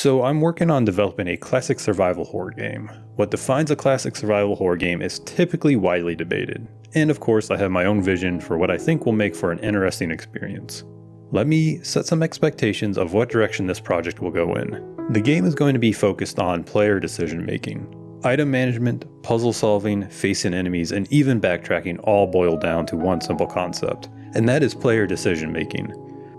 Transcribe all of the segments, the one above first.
So I'm working on developing a classic survival horror game. What defines a classic survival horror game is typically widely debated. And of course I have my own vision for what I think will make for an interesting experience. Let me set some expectations of what direction this project will go in. The game is going to be focused on player decision making. Item management, puzzle solving, facing enemies, and even backtracking all boil down to one simple concept, and that is player decision making.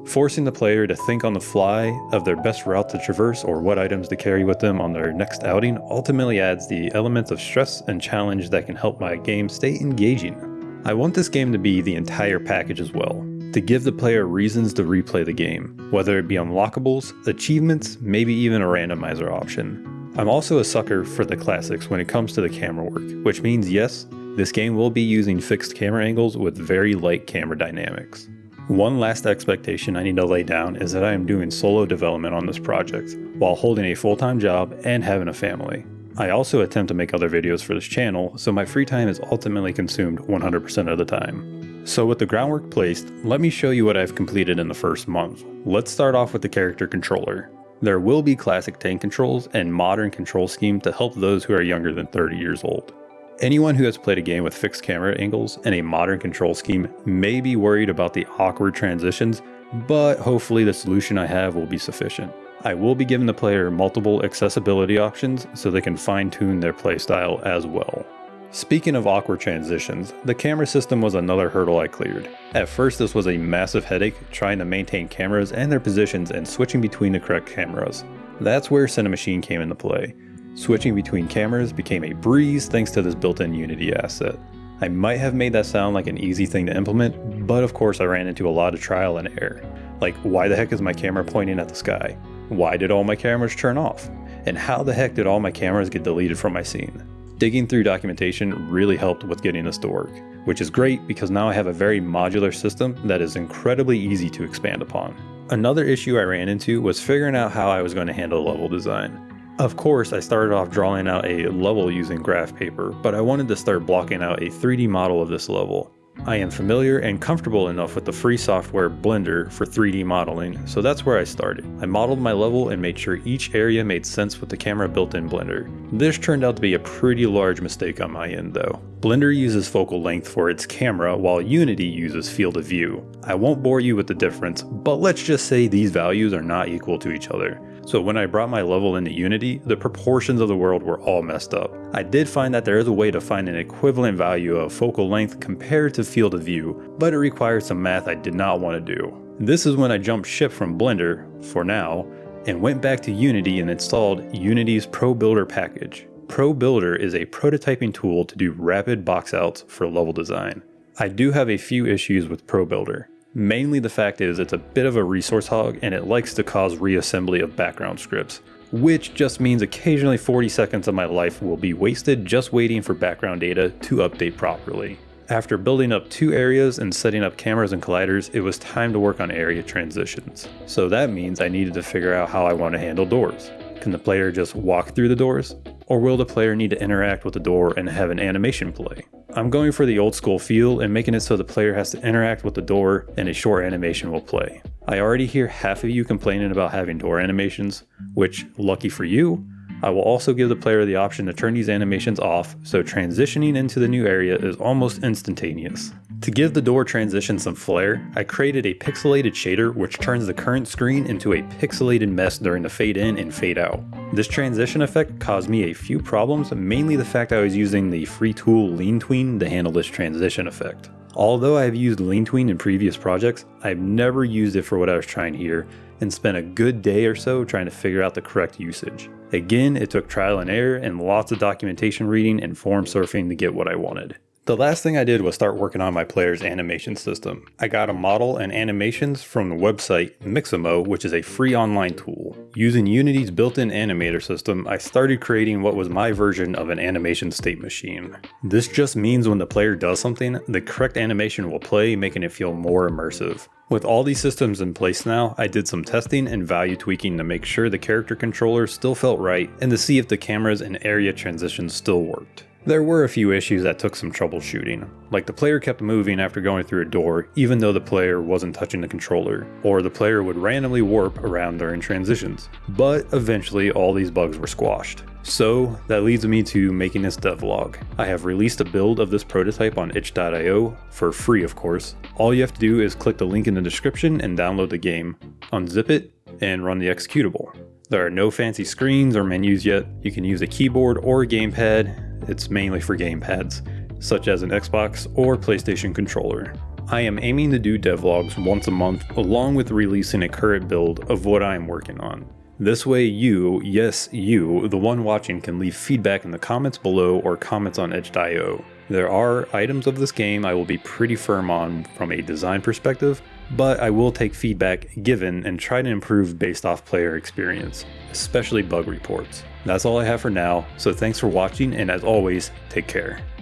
Forcing the player to think on the fly of their best route to traverse or what items to carry with them on their next outing ultimately adds the elements of stress and challenge that can help my game stay engaging. I want this game to be the entire package as well, to give the player reasons to replay the game, whether it be unlockables, achievements, maybe even a randomizer option. I'm also a sucker for the classics when it comes to the camera work, which means yes, this game will be using fixed camera angles with very light camera dynamics. One last expectation I need to lay down is that I am doing solo development on this project, while holding a full-time job and having a family. I also attempt to make other videos for this channel, so my free time is ultimately consumed 100% of the time. So with the groundwork placed, let me show you what I've completed in the first month. Let's start off with the character controller. There will be classic tank controls and modern control scheme to help those who are younger than 30 years old. Anyone who has played a game with fixed camera angles and a modern control scheme may be worried about the awkward transitions, but hopefully the solution I have will be sufficient. I will be giving the player multiple accessibility options so they can fine tune their playstyle as well. Speaking of awkward transitions, the camera system was another hurdle I cleared. At first this was a massive headache trying to maintain cameras and their positions and switching between the correct cameras. That's where Cinemachine came into play. Switching between cameras became a breeze thanks to this built-in Unity asset. I might have made that sound like an easy thing to implement, but of course I ran into a lot of trial and error. Like why the heck is my camera pointing at the sky? Why did all my cameras turn off? And how the heck did all my cameras get deleted from my scene? Digging through documentation really helped with getting this to work, which is great because now I have a very modular system that is incredibly easy to expand upon. Another issue I ran into was figuring out how I was going to handle level design. Of course, I started off drawing out a level using graph paper, but I wanted to start blocking out a 3D model of this level. I am familiar and comfortable enough with the free software Blender for 3D modeling, so that's where I started. I modeled my level and made sure each area made sense with the camera built in Blender. This turned out to be a pretty large mistake on my end though. Blender uses focal length for its camera while Unity uses field of view. I won't bore you with the difference, but let's just say these values are not equal to each other. So when I brought my level into Unity, the proportions of the world were all messed up. I did find that there is a way to find an equivalent value of focal length compared to field of view, but it required some math I did not want to do. This is when I jumped ship from Blender, for now, and went back to Unity and installed Unity's ProBuilder package. ProBuilder is a prototyping tool to do rapid box outs for level design. I do have a few issues with ProBuilder. Mainly the fact is it's a bit of a resource hog and it likes to cause reassembly of background scripts, which just means occasionally 40 seconds of my life will be wasted just waiting for background data to update properly. After building up two areas and setting up cameras and colliders, it was time to work on area transitions. So that means I needed to figure out how I want to handle doors. Can the player just walk through the doors? Or will the player need to interact with the door and have an animation play? I'm going for the old school feel and making it so the player has to interact with the door and a short animation will play. I already hear half of you complaining about having door animations, which, lucky for you, I will also give the player the option to turn these animations off, so transitioning into the new area is almost instantaneous. To give the door transition some flair, I created a pixelated shader which turns the current screen into a pixelated mess during the fade in and fade out. This transition effect caused me a few problems, mainly the fact I was using the free tool LeanTween to handle this transition effect. Although I have used LeanTween in previous projects, I've never used it for what I was trying here and spent a good day or so trying to figure out the correct usage. Again, it took trial and error and lots of documentation reading and forum surfing to get what I wanted. The last thing I did was start working on my player's animation system. I got a model and animations from the website Mixamo, which is a free online tool. Using Unity's built-in animator system, I started creating what was my version of an animation state machine. This just means when the player does something, the correct animation will play, making it feel more immersive. With all these systems in place now, I did some testing and value tweaking to make sure the character controller still felt right and to see if the cameras and area transitions still worked. There were a few issues that took some troubleshooting, like the player kept moving after going through a door even though the player wasn't touching the controller, or the player would randomly warp around during transitions. But eventually all these bugs were squashed. So that leads me to making this devlog. I have released a build of this prototype on itch.io, for free of course. All you have to do is click the link in the description and download the game, unzip it, and run the executable. There are no fancy screens or menus yet. You can use a keyboard or a gamepad. It's mainly for gamepads, such as an Xbox or PlayStation controller. I am aiming to do devlogs once a month along with releasing a current build of what I am working on. This way you, yes you, the one watching can leave feedback in the comments below or comments on itch.io. There are items of this game I will be pretty firm on from a design perspective, but I will take feedback given and try to improve based off player experience, especially bug reports. That's all I have for now, so thanks for watching and as always, take care.